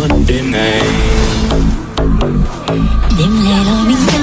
would be made Dim little window